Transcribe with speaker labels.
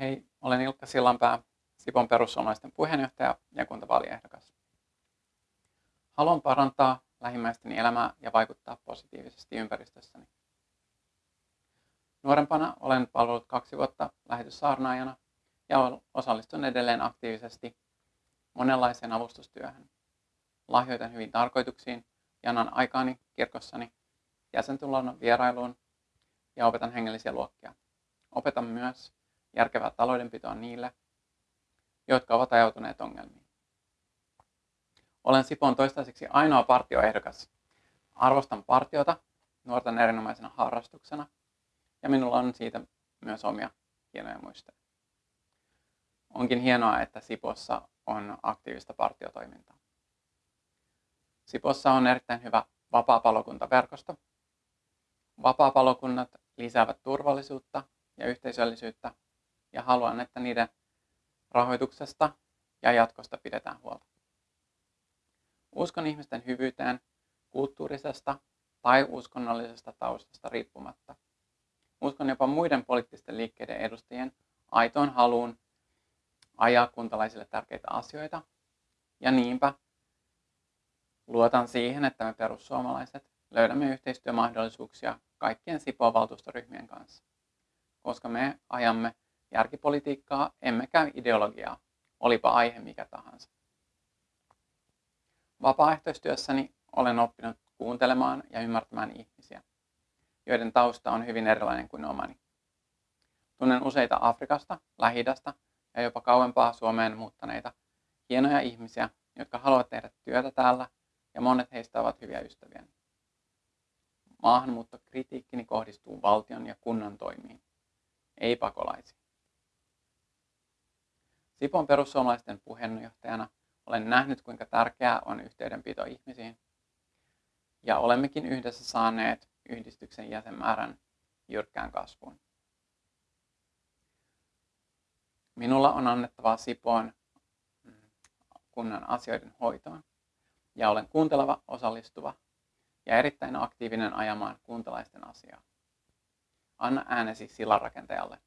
Speaker 1: Hei, olen Ilkka Sillanpää, Sipon perussuomalaisten puheenjohtaja ja kuntavaaliehdokas. Haluan parantaa lähimmäisteni elämää ja vaikuttaa positiivisesti ympäristössäni. Nuorempana olen palvellut kaksi vuotta lähetyssaarnaajana ja osallistun edelleen aktiivisesti monenlaiseen avustustyöhön. Lahjoitan hyvin tarkoituksiin ja annan aikaani kirkossani jäsentulon vierailuun ja opetan hengellisiä luokkia. Opetan myös järkevää taloudenpitoa niille, jotka ovat ajautuneet ongelmiin. Olen Sipon toistaiseksi ainoa partioehdokas. Arvostan partiota nuorten erinomaisena harrastuksena ja minulla on siitä myös omia hienoja muistoja. Onkin hienoa, että Sipossa on aktiivista partiotoimintaa. Sipossa on erittäin hyvä vapaa-palokuntaverkosto. Vapaa-palokunnat lisäävät turvallisuutta ja yhteisöllisyyttä ja haluan, että niiden rahoituksesta ja jatkosta pidetään huolta. Uskon ihmisten hyvyyteen kulttuurisesta tai uskonnollisesta taustasta riippumatta. Uskon jopa muiden poliittisten liikkeiden edustajien aitoon haluun ajaa kuntalaisille tärkeitä asioita. Ja niinpä luotan siihen, että me perussuomalaiset löydämme yhteistyömahdollisuuksia kaikkien Sipoon valtuustoryhmien kanssa, koska me ajamme järkipolitiikkaa emmekä ideologiaa, olipa aihe mikä tahansa. Vapaaehtoistyössäni olen oppinut kuuntelemaan ja ymmärtämään ihmisiä, joiden tausta on hyvin erilainen kuin omani. Tunnen useita Afrikasta, lähi ja jopa kauempaa Suomeen muuttaneita hienoja ihmisiä, jotka haluavat tehdä työtä täällä ja monet heistä ovat hyviä ystäviä. Maahanmuuttokritiikkini kohdistuu valtion ja kunnan toimiin, ei pakolaisiin. Sipon perussuomalaisten puheenjohtajana olen nähnyt, kuinka tärkeää on yhteydenpito ihmisiin. Ja olemmekin yhdessä saaneet yhdistyksen jäsenmäärän jyrkkään kasvuun. Minulla on annettavaa Sipoon mm, kunnan asioiden hoitoon ja olen kuunteleva, osallistuva ja erittäin aktiivinen ajamaan kuntalaisten asiaa. Anna äänesi sillanrakentajalle